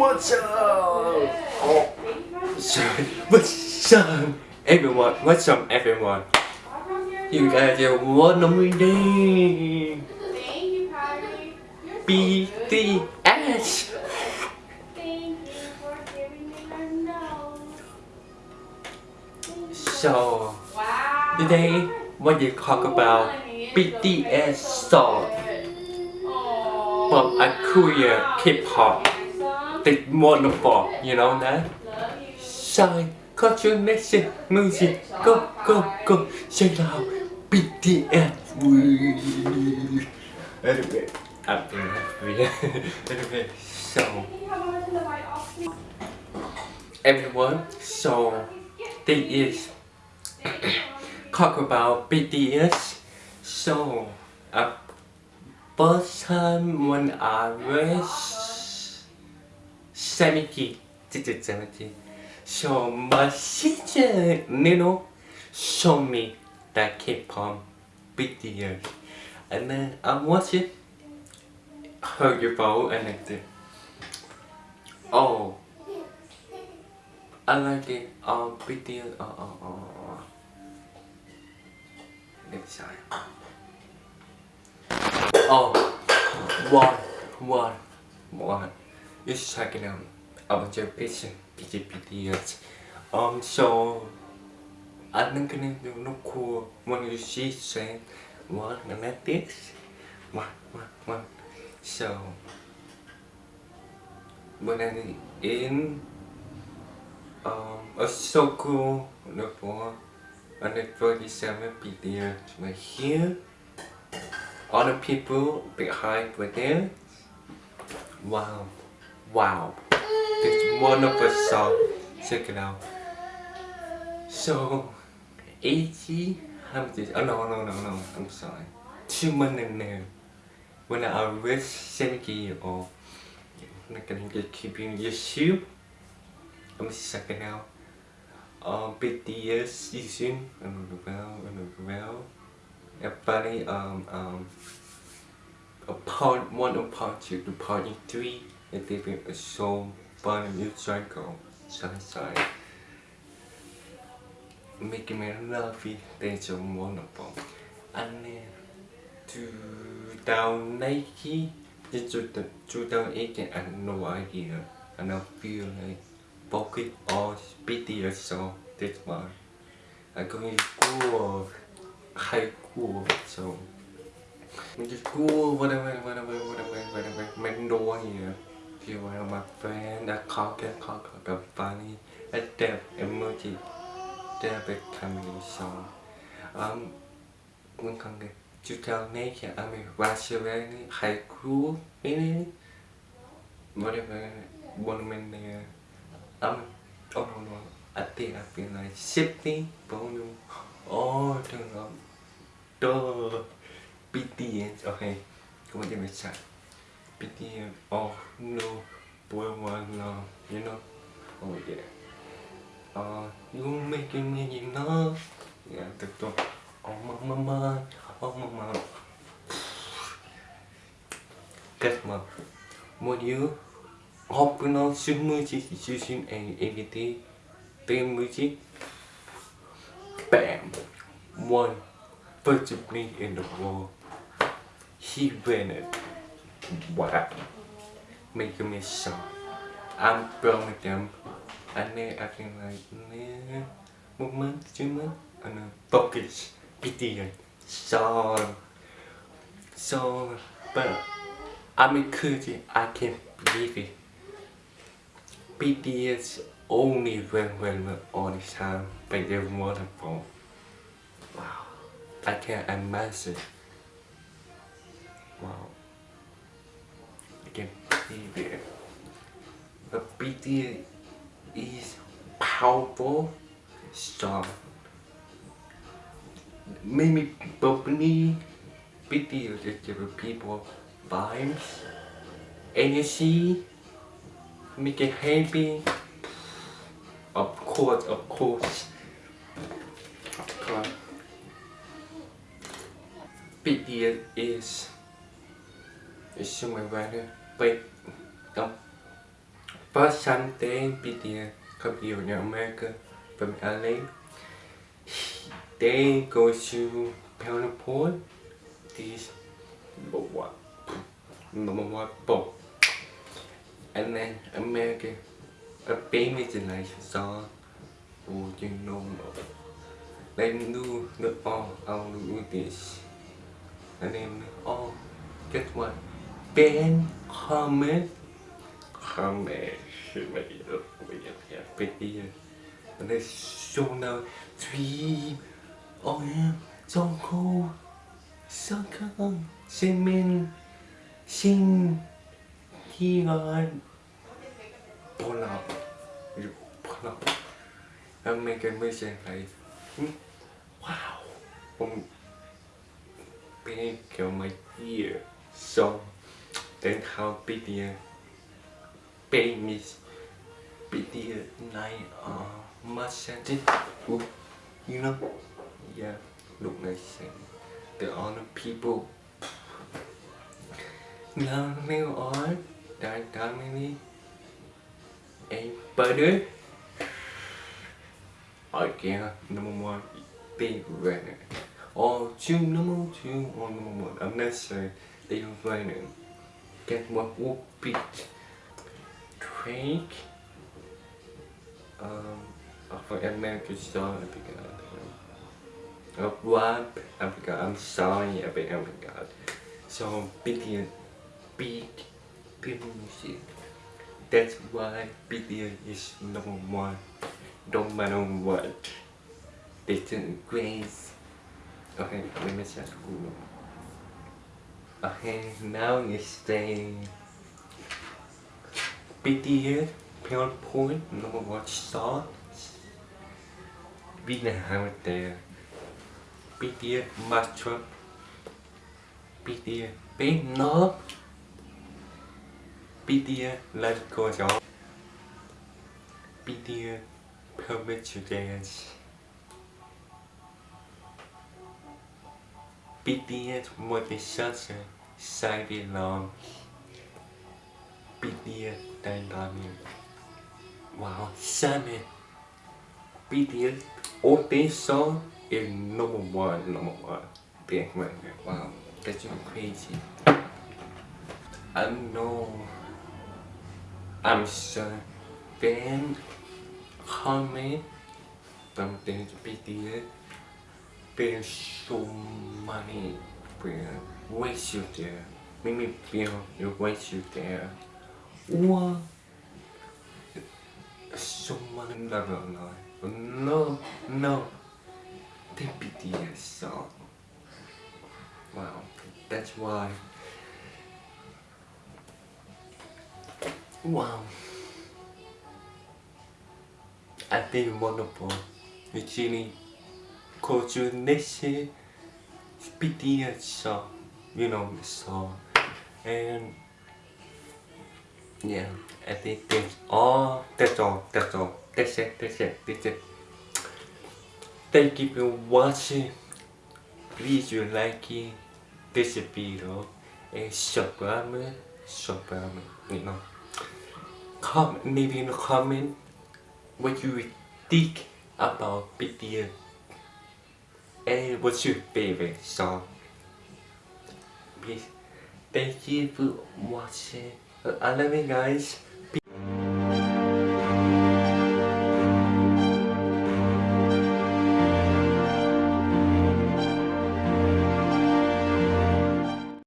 What's up? Oh, sorry. What's up, everyone? What's up, everyone? You guys are. You're so good. BTS. Thank you for giving me your nose. Thank you. So today, what you talk about BTS song from a Korean K-pop. The wonderful, you know that? Love you. Shine, culture, nation, music, go, go, go, say loud, BTS. Anyway, I'm being happy. Anyway, so everyone, so this is talk about BTS. So, uh, first time when I was 17, this is 17. So my sister Nino showed me that K-pop BTS, and then I watched it, heard your vote, and did. Oh, I like it. oh Um, BTS. Uh, uh, uh, uh. Next time. Oh, one, one, one. Just checking out about your patient, BTS. Um, so I anh cái này nó cool. When you see saying one and like this one one one so when I'm in um a so cool. The 47 BTS right here. All the people behind with there wow wow. This wonderful song. Check it out. So 80 how much is oh no no no no. I'm sorry. Two there. When I was 70 years old. I'm not gonna get keeping your shoe. I'm checking out. Um BTS season and well and well. Everybody um um a part one of part two to part three and they been a so fun new cycle sunshine making me lovey they so wonderful and then 2019 just 2018 I have no idea. And I feel like focus on or so this one. I'm going to school high school so. Mình just cool whatever whatever whatever whatever mình đua here feel one of my friend that call get call call the funny adapt emoji adapt becoming song um mình còn cái chú tell me kia I mean rational high school ini whatever one there um oh no no I think I feel like shifting volume oh turn up duh BTS okay come on give me a shot oh no, boy one no, you know. Oh yeah. Uh you making me you know yeah the door oh my mama oh mama kết mà một you học nó, xin mười chỉ chỉ xin anh anh tí tên mười chỉ bam. One. First of me in the world. He win it. Wow making me so I'm of them. And then I can like month two months and then focus BTS song so but I'm encouraging I can't believe it. BTS only when when when all the time but they're wonderful. Wow. I can't imagine it but BTS is powerful strong. Maybe bubbly BTS is give people vibes energy make it happy. Of course of course. Course BTS is is somewhere rather but um first something BTS here in America from LA. They go to Point. This number one, number one book. And then America, a baby like song. Oh, you know, they do the all, I'll do this. And then, oh, guess what? Ben comment, comment, mày được, mày được, pretty. And then show now, three, oh yeah, so cool, so cool, Jimin, Shin, Kiran, pull up, you pull up. And make a mission like, hmm, wow, um, big of my ear. So, then how big the pain is, big the night uh, massage Ooh, you know, yeah, look nice and the other people. Now, now on, that time ain't better. Again, number one, big runner. Or two, number two, or number one. I'm not sure they don't. Get what would be Drake. Um, for American star, I forgot. Uh, rap, I forgot. I'm sorry, I forgot. So, big, big, big music. That's why BTS is number one. Don't matter what. They did great. Okay, let me just Google. Okay, now it's saying BTS Pure Point number one star. Vietnam there. BTS Master. BTS Big Love. BTS Let's Go Job. BTS Permit to Dance. BTS Motivation Side Long. BTS Dynamite. Wow, seven. BTS all these songs is number one, number one. Big man, wow, that's crazy. I know I'm so fan comment something to BTS there's so many where waste you there make me feel you waste you there or so many blah blah blah no no the BTS song wow that's why. Wow. I think wonderful. Eugenie Kojuneshi BTS song. You know the song. And yeah, I think that's all. Oh, that's all. That's all. That's it. That's it. That's it. Thank you for watching. Please you like it, this video and subscribe subscribe you know comment, maybe in the comment what you think about BTS and what's your favorite song. Please, thank you for watching. Uh, I love you guys.